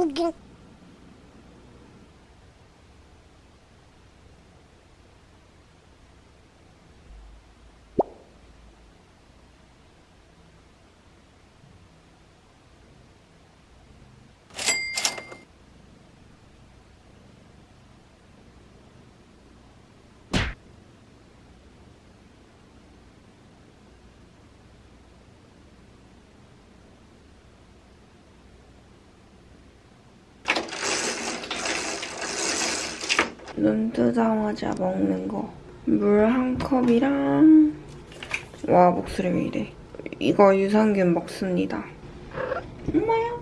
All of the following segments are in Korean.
우 눈 뜨자마자 먹는 거. 물 한 컵이랑 와 목소리 왜 이래. 이거 유산균 먹습니다. 엄마야.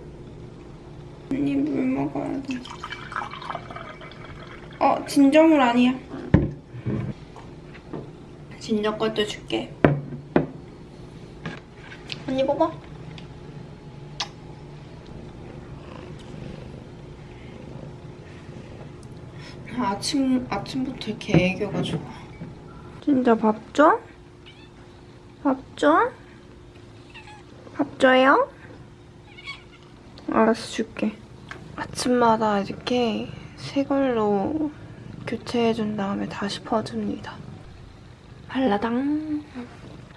언니 물 먹어야 돼. 어 진저물 아니야. 진저 것도 줄게. 언니 뽑아. 아침, 아침부터 이렇게 애교가 좋아. 진짜 밥 줘? 밥 줘? 밥 줘요? 알았어, 줄게. 아침마다 이렇게 새 걸로 교체해준 다음에 다시 퍼줍니다. 발라당.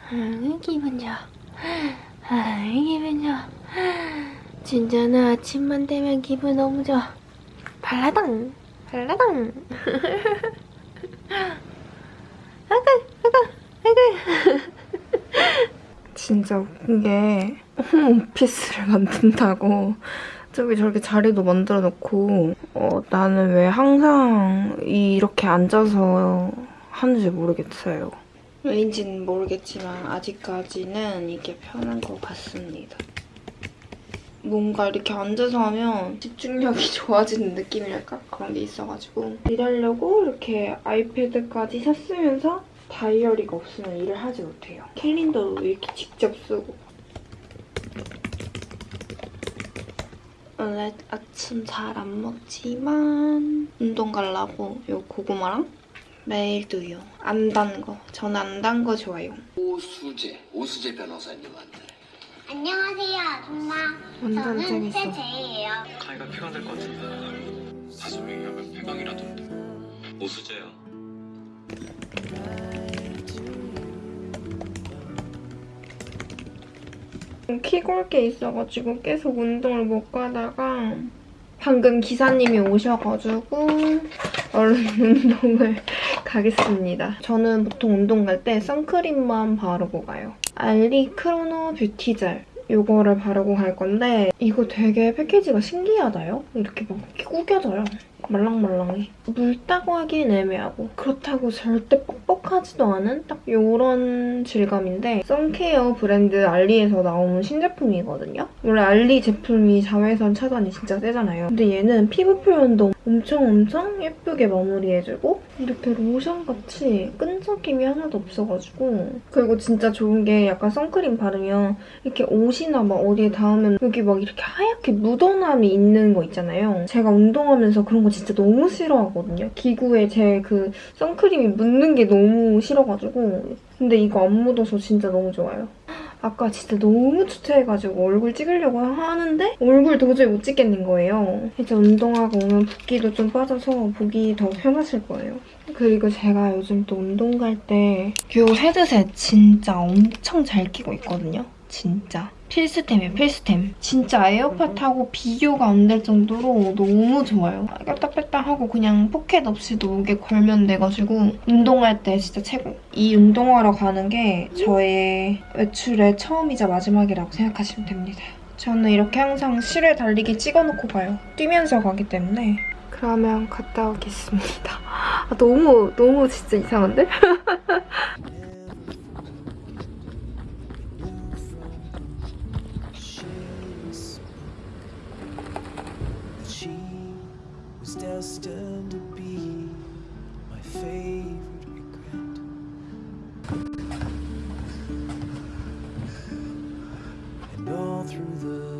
아, 기분 좋아. 아, 기분 좋아. 진짜 나 아침만 되면 기분 너무 좋아. 발라당. 발라당. 아그, 아그, 아그. 진짜 웃긴 게 홈오피스를 만든다고 저기 저렇게 자리도 만들어 놓고 어, 나는 왜 항상 이렇게 앉아서 하는지 모르겠어요. 왜인지는 모르겠지만 아직까지는 이게 편한 것 같습니다. 뭔가 이렇게 앉아서 하면 집중력이 좋아지는 느낌이랄까? 그런 게 있어가지고 일하려고 이렇게 아이패드까지 샀으면서 다이어리가 없으면 일을 하지 못해요. 캘린더도 이렇게 직접 쓰고 원래 아침 잘 안 먹지만 운동 가려고 요 고구마랑 매일 두유 안 단 거. 저는 안단 거 좋아요. 오수재, 오수재 변호사님한테 안녕하세요 아줌마 저는. 최재예요 가위가 폐강될 것 같은데 다섯 명이 하면 폐강이라던데 오수재야 키골 게 있어가지고 계속 운동을 못 가다가 방금 기사님이 오셔가지고 얼른 운동을 가겠습니다. 저는 보통 운동 갈 때 선크림만 바르고 가요. 알리 크로노 뷰티젤 이거를 바르고 갈 건데 이거 되게 패키지가 신기하다요? 이렇게 막 이렇게 구겨져요. 말랑말랑해. 묽다고 하기엔 애매하고 그렇다고 절대 뻑뻑하지도 않은 딱 이런 질감인데 선케어 브랜드 알리에서 나온 신제품이거든요. 원래 알리 제품이 자외선 차단이 진짜 세잖아요. 근데 얘는 피부 표현도 엄청 엄청 예쁘게 마무리해주고 이렇게 로션같이 끈적임이 하나도 없어가지고 그리고 진짜 좋은 게 약간 선크림 바르면 이렇게 옷이나 막 어디에 닿으면 여기 막 이렇게 하얗게 묻어남이 있는 거 있잖아요. 제가 운동하면서 그런 거 진짜 너무 싫어하거든요. 기구에 제 그 선크림이 묻는 게 너무 싫어가지고 근데 이거 안 묻어서 진짜 너무 좋아요. 아까 진짜 너무 초췌해가지고 얼굴 찍으려고 하는데 얼굴 도저히 못 찍겠는 거예요. 이제 운동하고 오면 붓기도 좀 빠져서 보기 더 편하실 거예요. 그리고 제가 요즘 또 운동 갈 때 이 헤드셋 진짜 엄청 잘 끼고 있거든요. 진짜. 필수템이에요, 필수템. 진짜 에어팟하고 비교가 안 될 정도로 너무 좋아요. 꼈다 뺐다 하고 그냥 포켓 없이도 목에 걸면 돼가지고 운동할 때 진짜 최고. 이 운동하러 가는 게 저의 외출의 처음이자 마지막이라고 생각하시면 됩니다. 저는 이렇게 항상 실외 달리기 찍어놓고 가요. 뛰면서 가기 때문에. 그러면 갔다 오겠습니다. 아, 너무 너무 진짜 이상한데? destined to be my favorite regret. And all through the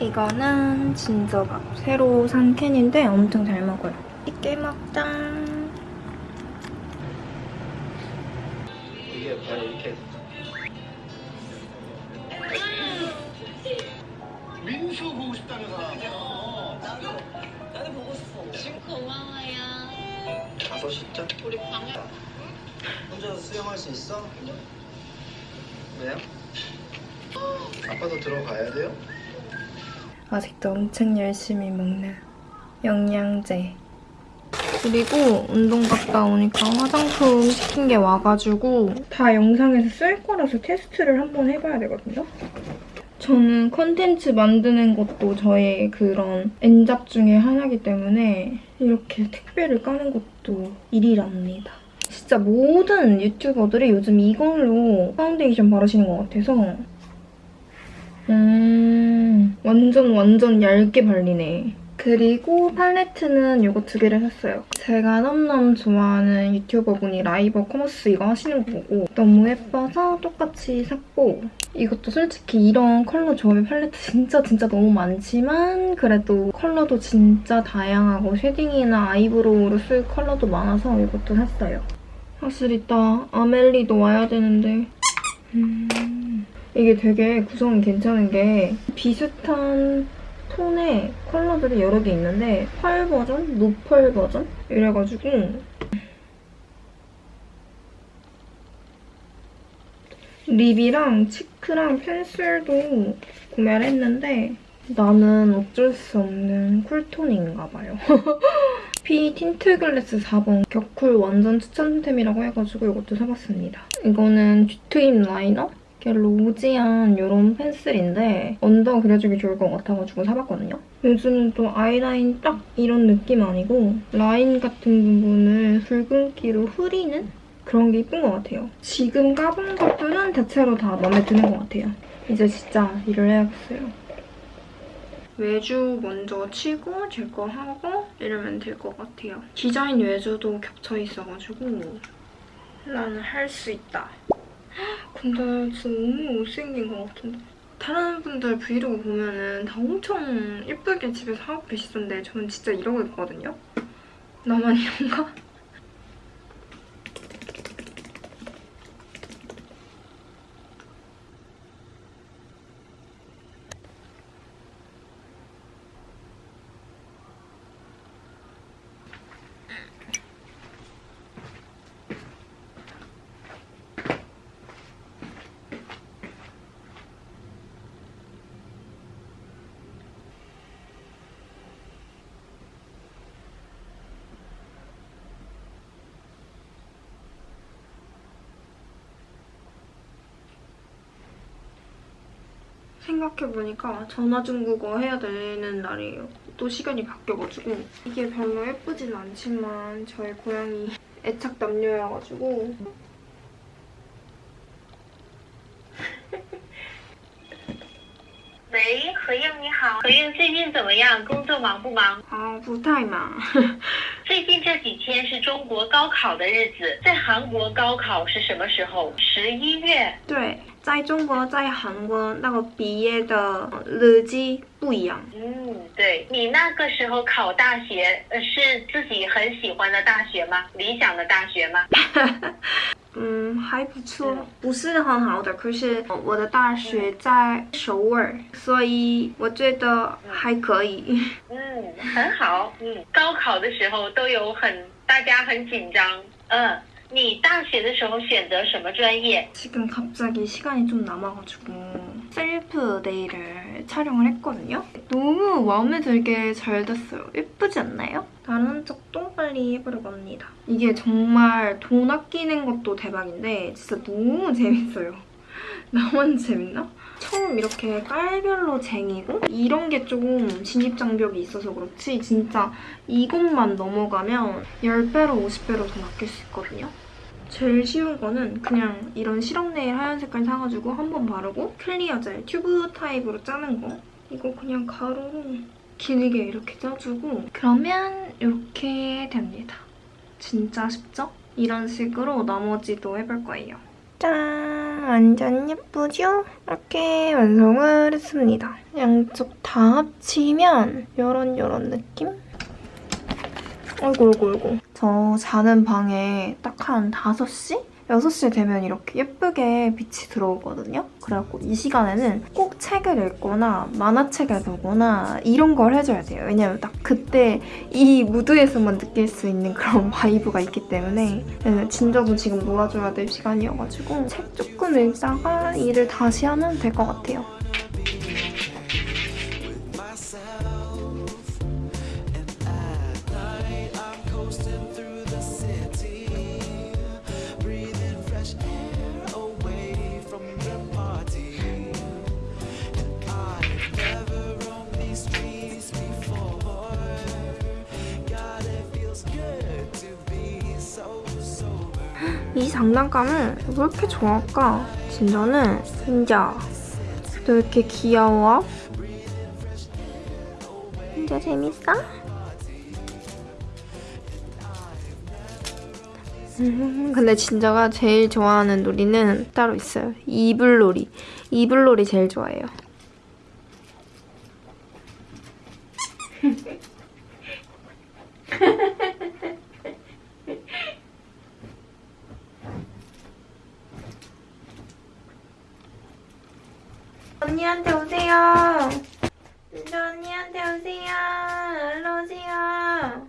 이거는 진저밥. 새로 산 캔인데 엄청 잘 먹어요. 있게 먹자. 이게 바로 이렇게 민수 보고 싶다는 사람 다섯 시죠? 우리 방에 혼자 수영할 수 있어? 왜요? 아빠도 들어가야 돼요? 아직도 엄청 열심히 먹는 영양제. 그리고 운동 갔다 오니까 화장품 시킨 게 와가지고 다 영상에서 쓸 거라서 테스트를 한번 해봐야 되거든요. 저는 컨텐츠 만드는 것도 저의 그런 엔잡 중에 하나이기 때문에 이렇게 택배를 까는 것도 일이랍니다. 진짜 모든 유튜버들이 요즘 이걸로 파운데이션 바르시는 것 같아서 음, 완전 완전 얇게 발리네. 그리고 팔레트는 이거 두 개를 샀어요. 제가 너무너무 좋아하는 유튜버분이 라이브 커머스 이거 하시는 거 보고 너무 예뻐서 똑같이 샀고 이것도 솔직히 이런 컬러 조합의 팔레트 진짜 진짜 너무 많지만 그래도 컬러도 진짜 다양하고 shading이나 eyebrow로 쓸 컬러도 많아서 이것도 샀어요. 사실 이따 아멜리도 와야 되는데 음... 이게 되게 구성이 괜찮은 게 비슷한 톤의 컬러들이 여러 개 있는데 펄 버전, no펄 버전 이래가지고 lip이랑 cheek랑 펜슬도 구매를 했는데 나는 어쩔 수 없는 cool tone인가 봐요. 피 틴트 글래스 4번 격쿨 완전 추천템이라고 해가지고 이것도 사봤습니다. 이거는 뒤트임 liner? 이렇게 rosy한 이런 펜슬인데 under 그려주기 좋을 것 같아가지고 사봤거든요. 요즘은 또 아이라인 딱 이런 느낌 아니고 라인 같은 부분을 붉은기로 흐리는 그런 게 예쁜 것 같아요. 지금 까본 것들은 대체로 다 마음에 드는 것 같아요. 이제 진짜 일을 해야겠어요. 외주 먼저 치고 제 거 하고 이러면 될 것 같아요. 디자인 외주도 겹쳐 있어가지고 나는 할 수 있다. 근데 진짜 너무 못생긴 것 같은데. 다른 분들 브이로그 보면은 다 엄청 예쁘게 집에서 하고 계시던데 저는 진짜 이러고 있거든요? 나만 이런가? 생각해보니까 전화중국어 해야 되는 날이에요. 또 시간이 바뀌어가지고 이게 별로 예쁘진 않지만 저의 고양이 애착 남녀여가지고 喂，何应你好，何应最近怎么样？工作忙不忙？ 아, 부타이마. 最近这几天是中国高考的日子，在韩国高考是什么时候？十一月。对，在中国、在韩国那个毕业的日期不一样。嗯，对你那个时候考大学，呃，是自己很喜欢的大学吗？理想的大学吗？嗯，还不错，不是很好的，可是我的大学在首尔，所以我觉得还可以。嗯，很好。嗯，高考的时候都有很大家很紧张。嗯，你大学的时候选择什么专业？ 지금 갑자기 시간이 좀 남아가지고 셀프 네일을 촬영을 했거든요. 너무 마음에 들게 잘 됐어요. 예쁘지 않나요? 다른 쪽도 빨리 해보려고 합니다. 이게 정말 돈 아끼는 것도 대박인데 진짜 너무 재밌어요. 나만 재밌나? 처음 이렇게 깔별로 쟁이고 이런 게 조금 진입장벽이 있어서 그렇지 진짜 이것만 넘어가면 10배로 50배로 더 아낄 수 있거든요. 제일 쉬운 거는 그냥 이런 시럽 네일 하얀 색깔 사가지고 한 번 바르고 clear 젤 튜브 타입으로 짜는 거 이거 그냥 가로로 길게 이렇게 짜주고 그러면 이렇게 됩니다. 진짜 쉽죠? 이런 식으로 나머지도 해볼 거예요. 짠! 완전 예쁘죠? 이렇게 완성을 했습니다. 양쪽 다 합치면 요런 요런 느낌? 어이구 어이구 어이구 저 자는 방에 딱 한 5시? 6시 되면 이렇게 예쁘게 빛이 들어오거든요. 그래갖고 이 시간에는 꼭 책을 읽거나 만화책을 보거나 이런 걸 해줘야 돼요. 왜냐면 딱 그때 이 무드에서만 느낄 수 있는 그런 vibe가 있기 때문에 네, 진저도 지금 놀아줘야 될 시간이어가지고 책 조금 읽다가 일을 다시 하면 될 것 같아요. 장난감을 왜 이렇게 좋아할까? 진저는 진짜 너 이렇게 귀여워? 진짜 재밌어? 음, 근데 진저가 제일 좋아하는 놀이는 따로 있어요. 이불놀이. 이불놀이 제일 좋아해요. 언니한테 오세요. 진저 언니한테 오세요. 일로 오세요.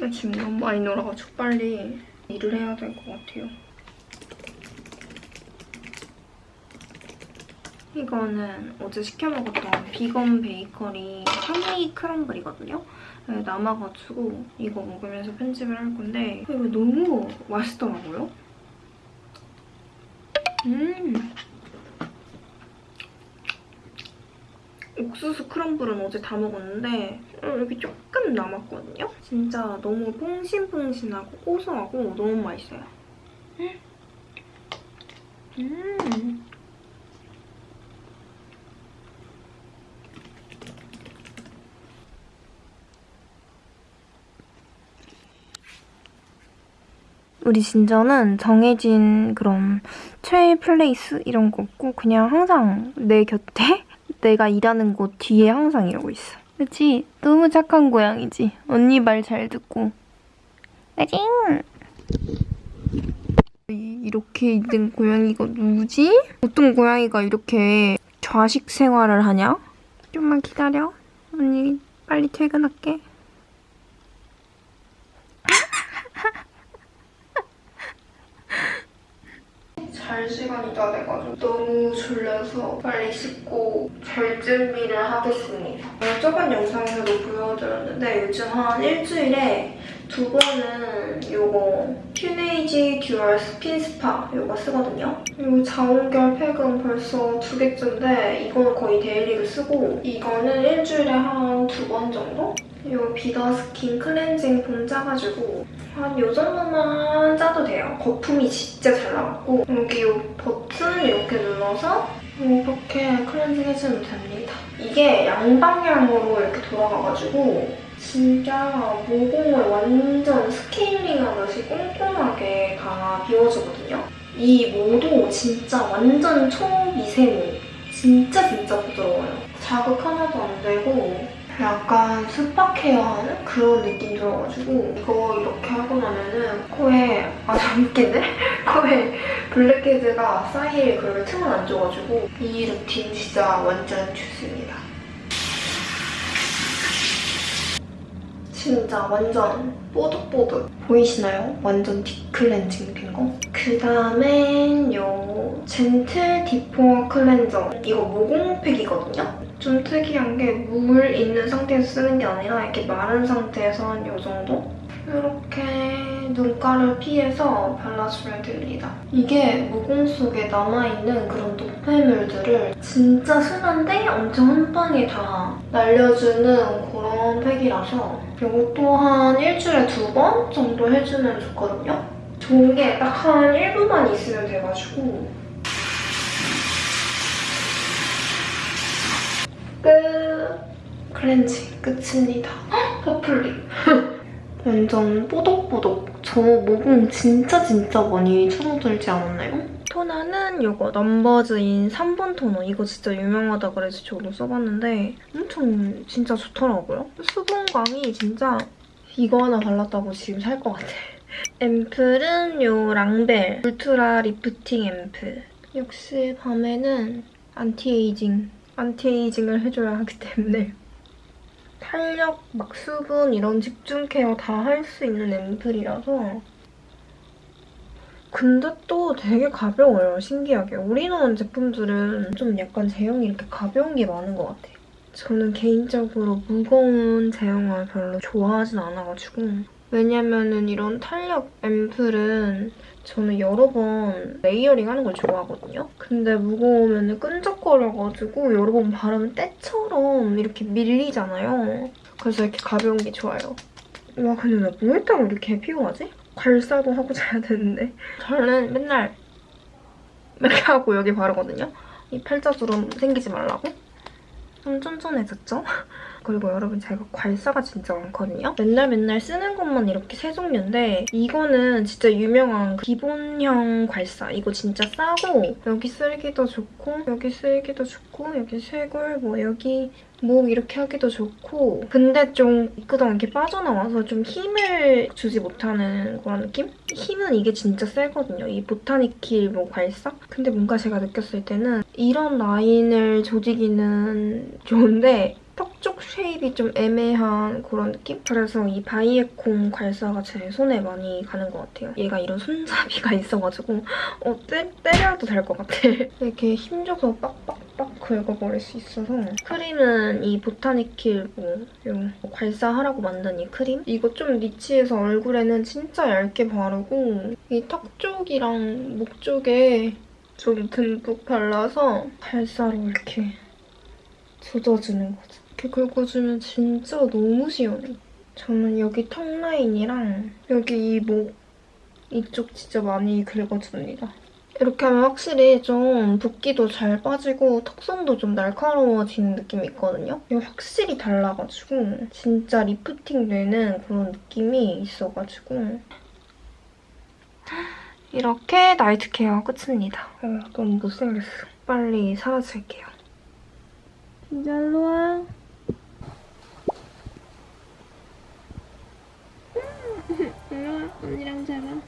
나 지금 너무 많이 놀아가지고 빨리 일을 해야 될 것 같아요. 이거는 어제 시켜 먹었던 비건 베이커리 허니 크럼블이거든요. 네, 남아가지고 이거 먹으면서 편집을 할 건데 이거 너무 맛있더라고요. 음. 옥수수 크럼블은 어제 다 먹었는데 여기 조금 남았거든요? 진짜 너무 퐁신퐁신하고 고소하고 너무 맛있어요. 음. 우리 진저는 정해진 그런 최애 플레이스 이런 거 없고 그냥 항상 내 곁에 내가 일하는 곳 뒤에 항상 이러고 있어. 그치? 너무 착한 고양이지? 언니 말 잘 듣고. 이- 이렇게 있는 고양이가 누구지? 어떤 고양이가 이렇게 좌식 생활을 하냐? 좀만 기다려. 언니 빨리 퇴근할게. 잘 시간이 다 돼가지고 너무 졸려서 빨리 씻고 잘 준비를 하겠습니다. 어, 저번 영상에서도 보여드렸는데 요즘 한 일주일에 두 번은 요거 퓨네이지 듀얼 스킨 스파 요거 쓰거든요. 요 자온결 팩은 벌써 두 개째인데 이거는 거의 daily로 쓰고 이거는 일주일에 한 두 번 정도? 요 비더 스킨 클렌징 폼 짜가지고 한 요 정도만 짜도 돼요. 거품이 진짜 잘 나왔고 여기 요 버튼 이렇게 눌러서 이렇게 클렌징 해주면 됩니다. 이게 양방향으로 이렇게 돌아가가지고 진짜 모공을 완전 스케일링하듯이 꼼꼼하게 다 비워주거든요. 이 모도 진짜 완전 초미세모. 진짜 진짜 부드러워요. 자극 하나도 안 되고 약간 스파 care 하는 그런 느낌 들어가지고 이거 이렇게 하고 나면은 코에 아좀 웃긴데? 코에 blackhead가 쌓일 그런 틈을 안 줘가지고 이 루틴 진짜 완전 좋습니다. 진짜 완전 뽀득뽀득 보이시나요? 완전 deep cleansing 된 거. 그 다음엔 요 젠틀 디포어 클렌저. 이거 모공팩이거든요? 좀 특이한 게 물 있는 상태에서 쓰는 게 아니라 이렇게 마른 상태에서 한 요 정도? 이렇게 눈가를 피해서 발라주면 됩니다. 이게 모공 속에 남아있는 그런 노폐물들을 진짜 순한데 엄청 한 방에 다 날려주는 그런 팩이라서 이것도 한 일주일에 두 번 정도 해주면 좋거든요. 좋은 게 딱 한 1분만 있으면 돼가지고 끝! 클렌징 끝입니다. 헉, 퍼플립. 완전 뽀독뽀독. 저 모공 진짜 진짜 많이 줄어들지 않았나요? 토너는 이거 넘버즈인 3번 토너. 이거 진짜 유명하다 그래서 저도 써봤는데 엄청 진짜 좋더라고요. 수분감이 진짜 이거 하나 발랐다고 지금 살 것 같아. 앰플은 요 랑벨 울트라 리프팅 앰플. 역시 밤에는 anti-aging, anti-aging을 해줘야 하기 때문에 탄력, 막 수분 이런 집중 care 다 할 수 있는 앰플이라서 근데 또 되게 가벼워요, 신기하게. 올인원 제품들은 좀 약간 제형이 이렇게 가벼운 게 많은 것 같아요. 저는 개인적으로 무거운 제형을 별로 좋아하진 않아가지고 왜냐면은 이런 탄력 앰플은 저는 여러 번 layering 하는 걸 좋아하거든요. 근데 무거우면 끈적거려가지고 여러 번 바르면 때처럼 이렇게 밀리잖아요. 그래서 이렇게 가벼운 게 좋아요. 와 근데 나 뭐 했다고 이렇게 피곤하지? 괄사도 하고 자야 되는데 저는 맨날 이렇게 하고 여기 바르거든요. 이 팔자주름 생기지 말라고. 좀 쫀쫀해졌죠? 그리고 여러분 제가 괄사가 진짜 많거든요. 맨날 맨날 쓰는 것만 이렇게 세 종류인데 이거는 진짜 유명한 그 기본형 괄사. 이거 진짜 싸고 여기 쓸기도 좋고 여기 쓸기도 좋고 여기 쇄골 뭐 여기 목 이렇게 하기도 좋고 근데 좀 미끄덩 이렇게 빠져나와서 좀 힘을 주지 못하는 그런 느낌? 힘은 이게 진짜 세거든요. 이 보타닉힐 보 괄사? 근데 뭔가 제가 느꼈을 때는 이런 라인을 조지기는 좋은데 턱 쪽 shape이 좀 애매한 그런 느낌? 그래서 이 바이에콤 괄사가 제 손에 많이 가는 것 같아요. 얘가 이런 손잡이가 있어가지고 어, 때, 때려도 될 것 같아. 이렇게 힘줘서 빡빡빡 긁어버릴 수 있어서 크림은 이 보타니킬 뭐 요 괄사하라고 만든 이 크림? 이거 좀 리치해서 얼굴에는 진짜 얇게 바르고 이 턱 쪽이랑 목 쪽에 좀 듬뿍 발라서 괄사로 이렇게 젖어주는 거죠. 이렇게 긁어주면 진짜 너무 시원해. 저는 여기 턱 라인이랑 여기 이 목 이쪽 진짜 많이 긁어줍니다. 이렇게 하면 확실히 좀 붓기도 잘 빠지고 턱선도 좀 날카로워지는 느낌이 있거든요. 이거 확실히 달라가지고 진짜 리프팅 되는 그런 느낌이 있어가지고 이렇게 night care 끝입니다. 어, 너무 못생겼어. 빨리 사라질게요. 진짜 일로 와. 언니랑 자라.